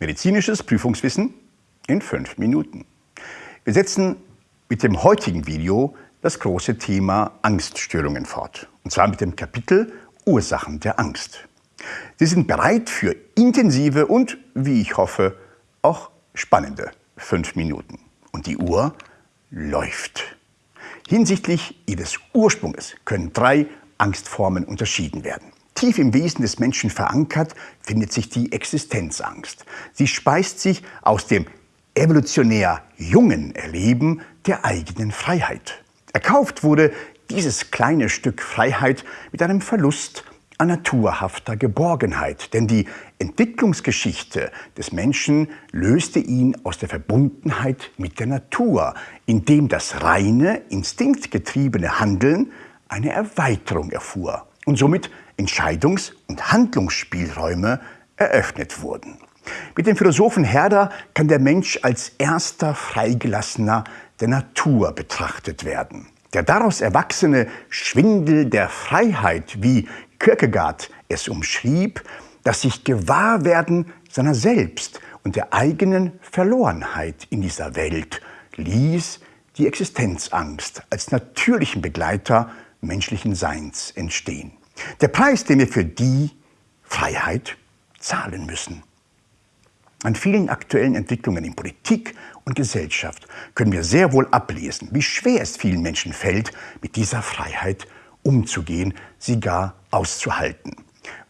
Medizinisches Prüfungswissen in fünf Minuten. Wir setzen mit dem heutigen Video das große Thema Angststörungen fort. Und zwar mit dem Kapitel Ursachen der Angst. Sie sind bereit für intensive und, wie ich hoffe, auch spannende fünf Minuten. Und die Uhr läuft. Hinsichtlich ihres Ursprungs können drei Angstformen unterschieden werden. Tief im Wesen des Menschen verankert findet sich die Existenzangst. Sie speist sich aus dem evolutionär jungen Erleben der eigenen Freiheit. Erkauft wurde dieses kleine Stück Freiheit mit einem Verlust an naturhafter Geborgenheit, denn die Entwicklungsgeschichte des Menschen löste ihn aus der Verbundenheit mit der Natur, indem das reine, instinktgetriebene Handeln eine Erweiterung erfuhr und somit Entscheidungs- und Handlungsspielräume eröffnet wurden. Mit dem Philosophen Herder kann der Mensch als erster Freigelassener der Natur betrachtet werden. Der daraus erwachsene Schwindel der Freiheit, wie Kierkegaard es umschrieb, das sich Gewahrwerden seiner selbst und der eigenen Verlorenheit in dieser Welt ließ die Existenzangst als natürlichen Begleiter menschlichen Seins entstehen. Der Preis, den wir für die Freiheit zahlen müssen. An vielen aktuellen Entwicklungen in Politik und Gesellschaft können wir sehr wohl ablesen, wie schwer es vielen Menschen fällt, mit dieser Freiheit umzugehen, sie gar auszuhalten.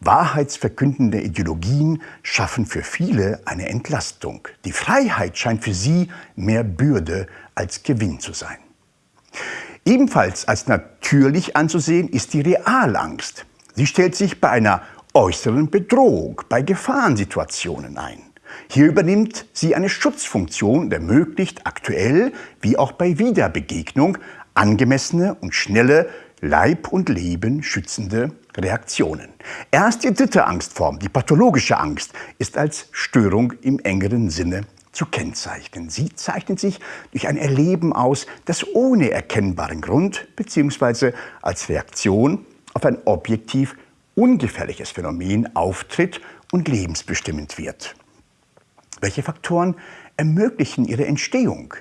Wahrheitsverkündende Ideologien schaffen für viele eine Entlastung. Die Freiheit scheint für sie mehr Bürde als Gewinn zu sein. Ebenfalls als natürlich anzusehen ist die Realangst. Sie stellt sich bei einer äußeren Bedrohung, bei Gefahrensituationen ein. Hier übernimmt sie eine Schutzfunktion und ermöglicht aktuell wie auch bei Wiederbegegnung angemessene und schnelle Leib und Leben schützende Reaktionen. Erst die dritte Angstform, die pathologische Angst, ist als Störung im engeren Sinne zu kennzeichnen. Sie zeichnet sich durch ein Erleben aus, das ohne erkennbaren Grund bzw. als Reaktion auf ein objektiv ungefährliches Phänomen auftritt und lebensbestimmend wird. Welche Faktoren ermöglichen ihre Entstehung?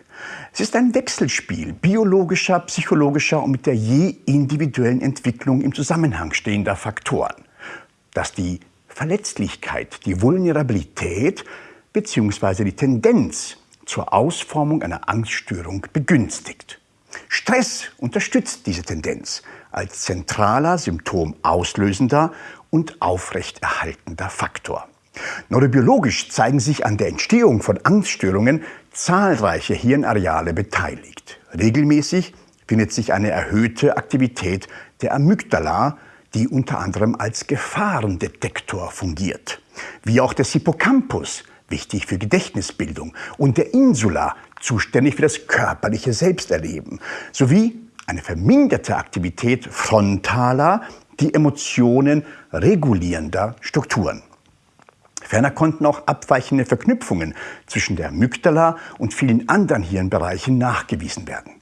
Es ist ein Wechselspiel biologischer, psychologischer und mit der je individuellen Entwicklung im Zusammenhang stehender Faktoren, das die Verletzlichkeit, die Vulnerabilität bzw. die Tendenz zur Ausformung einer Angststörung begünstigt. Stress unterstützt diese Tendenz als zentraler symptomauslösender und aufrechterhaltender Faktor. Neurobiologisch zeigen sich an der Entstehung von Angststörungen zahlreiche Hirnareale beteiligt. Regelmäßig findet sich eine erhöhte Aktivität der Amygdala, die unter anderem als Gefahrendetektor fungiert. Wie auch des Hippocampus, wichtig für Gedächtnisbildung, und der Insula, zuständig für das körperliche Selbsterleben, sowie eine verminderte Aktivität frontaler, die Emotionen regulierender Strukturen. Ferner konnten auch abweichende Verknüpfungen zwischen der Amygdala und vielen anderen Hirnbereichen nachgewiesen werden.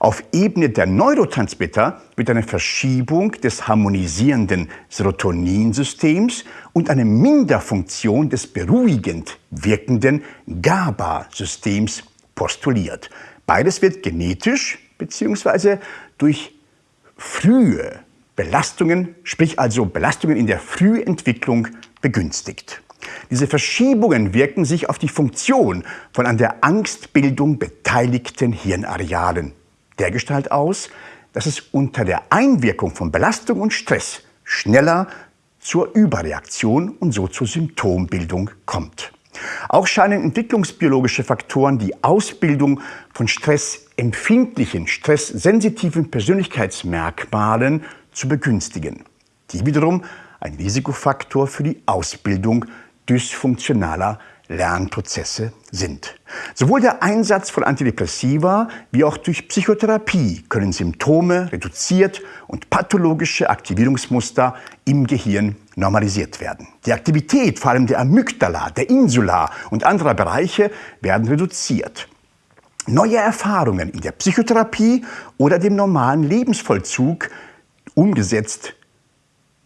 Auf Ebene der Neurotransmitter wird eine Verschiebung des harmonisierenden Serotoninsystems und eine Minderfunktion des beruhigend wirkenden GABA-Systems postuliert. Beides wird genetisch bzw. durch frühe Belastungen, sprich also Belastungen in der Frühentwicklung begünstigt. Diese Verschiebungen wirken sich auf die Funktion von an der Angstbildung beteiligten Hirnarealen dergestalt aus, dass es unter der Einwirkung von Belastung und Stress schneller zur Überreaktion und so zur Symptombildung kommt. Auch scheinen entwicklungsbiologische Faktoren die Ausbildung von stressempfindlichen, stresssensitiven Persönlichkeitsmerkmalen zu begünstigen, die wiederum ein Risikofaktor für die Ausbildung dysfunktionaler Lernprozesse sind. Sowohl der Einsatz von Antidepressiva wie auch durch Psychotherapie können Symptome reduziert und pathologische Aktivierungsmuster im Gehirn normalisiert werden. Die Aktivität vor allem der Amygdala, der Insula und anderer Bereiche werden reduziert. Neue Erfahrungen in der Psychotherapie oder dem normalen Lebensvollzug umgesetzt,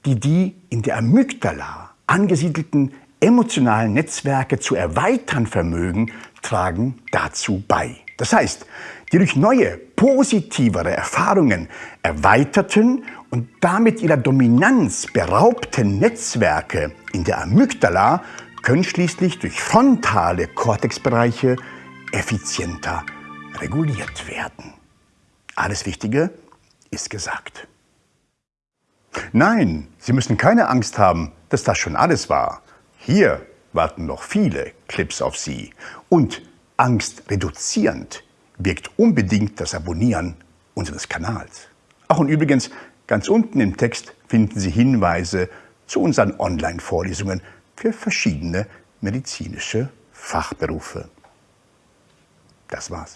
die die in der Amygdala angesiedelten emotionalen Netzwerke zu erweitern vermögen, tragen dazu bei. Das heißt, die durch neue, positivere Erfahrungen erweiterten und damit ihrer Dominanz beraubten Netzwerke in der Amygdala können schließlich durch frontale Kortexbereiche effizienter reguliert werden. Alles Wichtige ist gesagt. Nein, Sie müssen keine Angst haben, dass das schon alles war. Hier warten noch viele Clips auf Sie. Und angstreduzierend wirkt unbedingt das Abonnieren unseres Kanals. Ach und übrigens, ganz unten im Text finden Sie Hinweise zu unseren Online-Vorlesungen für verschiedene medizinische Fachberufe. Das war's.